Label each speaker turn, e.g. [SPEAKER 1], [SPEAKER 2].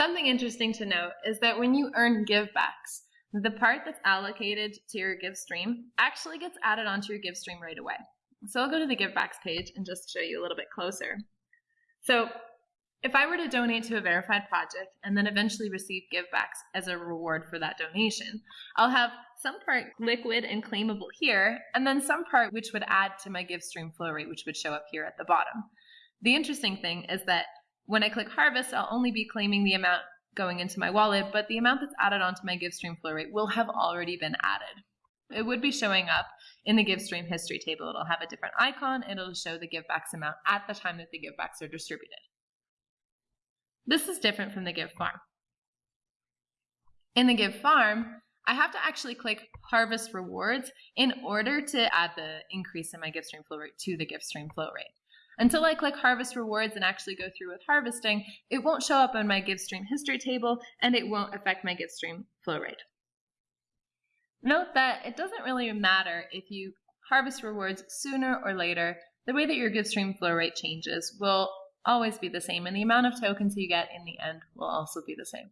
[SPEAKER 1] Something interesting to note is that when you earn givebacks, the part that's allocated to your give stream actually gets added onto your give stream right away. So I'll go to the givebacks page and just show you a little bit closer. So if I were to donate to a verified project and then eventually receive givebacks as a reward for that donation, I'll have some part liquid and claimable here, and then some part which would add to my give stream flow rate, which would show up here at the bottom. The interesting thing is that when I click harvest, I'll only be claiming the amount going into my wallet, but the amount that's added onto my give stream flow rate will have already been added. It would be showing up in the give stream history table. It'll have a different icon. It'll show the givebacks amount at the time that the givebacks are distributed. This is different from the give farm. In the give farm, I have to actually click harvest rewards in order to add the increase in my give stream flow rate to the give stream flow rate. Until I click harvest rewards and actually go through with harvesting, it won't show up on my give stream history table and it won't affect my give stream flow rate. Note that it doesn't really matter if you harvest rewards sooner or later, the way that your give stream flow rate changes will always be the same, and the amount of tokens you get in the end will also be the same.